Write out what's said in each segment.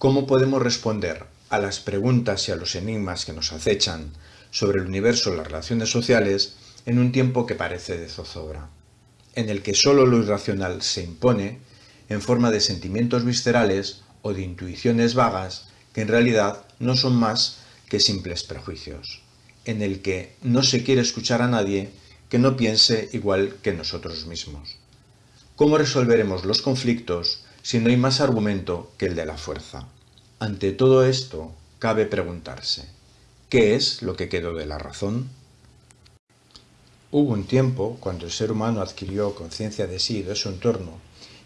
¿Cómo podemos responder a las preguntas y a los enigmas que nos acechan sobre el universo y las relaciones sociales en un tiempo que parece de zozobra, en el que solo lo irracional se impone en forma de sentimientos viscerales o de intuiciones vagas que en realidad no son más que simples prejuicios, en el que no se quiere escuchar a nadie que no piense igual que nosotros mismos. ¿Cómo resolveremos los conflictos si no hay más argumento que el de la fuerza? Ante todo esto, cabe preguntarse, ¿qué es lo que quedó de la razón? Hubo un tiempo, cuando el ser humano adquirió conciencia de sí y de su entorno,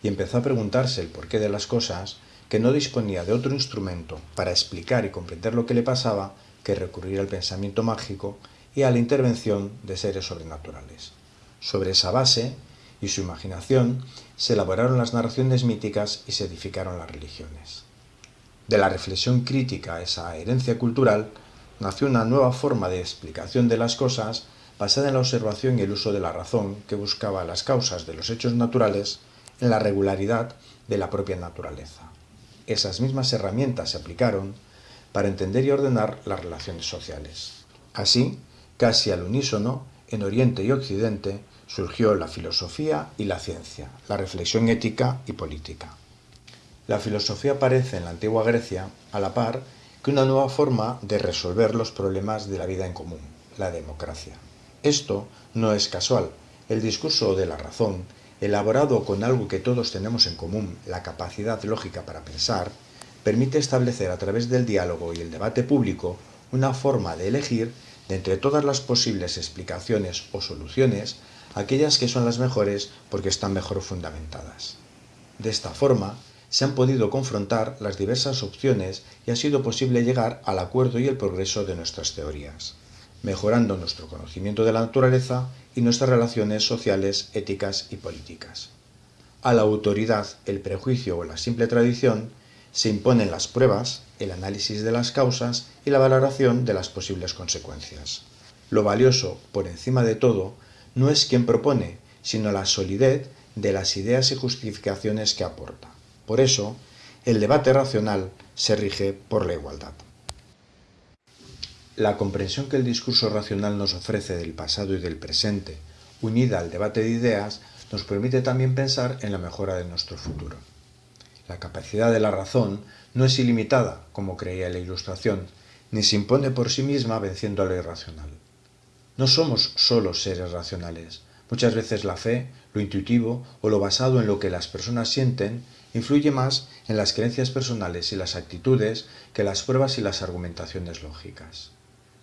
y empezó a preguntarse el porqué de las cosas, que no disponía de otro instrumento para explicar y comprender lo que le pasaba que recurrir al pensamiento mágico y a la intervención de seres sobrenaturales. Sobre esa base y su imaginación se elaboraron las narraciones míticas y se edificaron las religiones. De la reflexión crítica a esa herencia cultural nació una nueva forma de explicación de las cosas basada en la observación y el uso de la razón que buscaba las causas de los hechos naturales en la regularidad de la propia naturaleza. Esas mismas herramientas se aplicaron para entender y ordenar las relaciones sociales. Así, casi al unísono, en Oriente y Occidente surgió la filosofía y la ciencia, la reflexión ética y política. La filosofía aparece en la antigua Grecia a la par que una nueva forma de resolver los problemas de la vida en común, la democracia. Esto no es casual. El discurso de la razón, elaborado con algo que todos tenemos en común, la capacidad lógica para pensar, permite establecer a través del diálogo y el debate público una forma de elegir de entre todas las posibles explicaciones o soluciones aquellas que son las mejores porque están mejor fundamentadas. De esta forma, se han podido confrontar las diversas opciones y ha sido posible llegar al acuerdo y el progreso de nuestras teorías mejorando nuestro conocimiento de la naturaleza y nuestras relaciones sociales, éticas y políticas. A la autoridad, el prejuicio o la simple tradición se imponen las pruebas, el análisis de las causas y la valoración de las posibles consecuencias. Lo valioso, por encima de todo, no es quien propone, sino la solidez de las ideas y justificaciones que aporta. Por eso, el debate racional se rige por la igualdad. La comprensión que el discurso racional nos ofrece del pasado y del presente, unida al debate de ideas, nos permite también pensar en la mejora de nuestro futuro. La capacidad de la razón no es ilimitada, como creía la Ilustración, ni se impone por sí misma venciendo a lo irracional. No somos solo seres racionales. Muchas veces la fe, lo intuitivo o lo basado en lo que las personas sienten influye más en las creencias personales y las actitudes que las pruebas y las argumentaciones lógicas.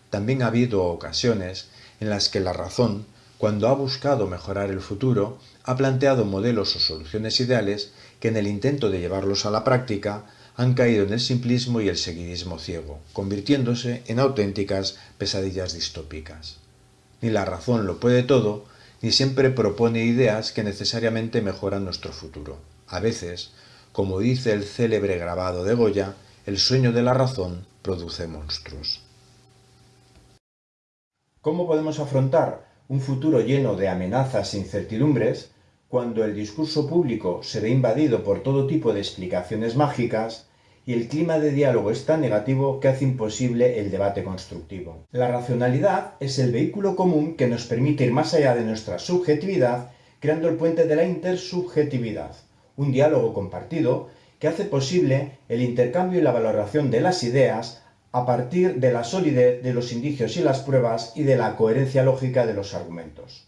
También ha habido ocasiones en las que la razón, cuando ha buscado mejorar el futuro, ha planteado modelos o soluciones ideales que en el intento de llevarlos a la práctica han caído en el simplismo y el seguidismo ciego, convirtiéndose en auténticas pesadillas distópicas. Ni la razón lo puede todo, ni siempre propone ideas que necesariamente mejoran nuestro futuro. A veces, como dice el célebre grabado de Goya, el sueño de la razón produce monstruos. ¿Cómo podemos afrontar un futuro lleno de amenazas e incertidumbres cuando el discurso público se ve invadido por todo tipo de explicaciones mágicas y el clima de diálogo es tan negativo que hace imposible el debate constructivo? La racionalidad es el vehículo común que nos permite ir más allá de nuestra subjetividad creando el puente de la intersubjetividad, un diálogo compartido que hace posible el intercambio y la valoración de las ideas a partir de la solidez de los indicios y las pruebas y de la coherencia lógica de los argumentos.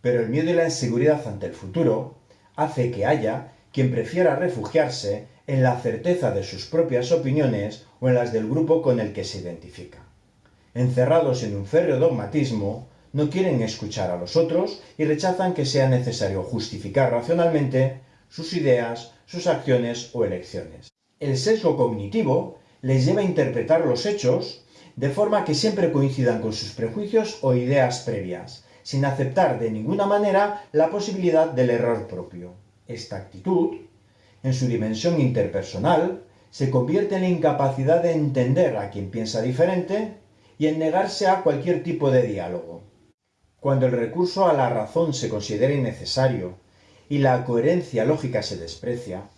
Pero el miedo y la inseguridad ante el futuro hace que haya quien prefiera refugiarse en la certeza de sus propias opiniones o en las del grupo con el que se identifica. Encerrados en un férreo dogmatismo, no quieren escuchar a los otros y rechazan que sea necesario justificar racionalmente sus ideas, sus acciones o elecciones. El sesgo cognitivo les lleva a interpretar los hechos de forma que siempre coincidan con sus prejuicios o ideas previas, sin aceptar de ninguna manera la posibilidad del error propio. Esta actitud, en su dimensión interpersonal, se convierte en incapacidad de entender a quien piensa diferente y en negarse a cualquier tipo de diálogo. Cuando el recurso a la razón se considera innecesario y la coherencia lógica se desprecia,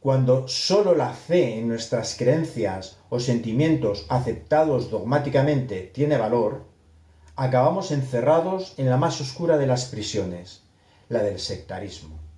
cuando sólo la fe en nuestras creencias o sentimientos aceptados dogmáticamente tiene valor, acabamos encerrados en la más oscura de las prisiones, la del sectarismo.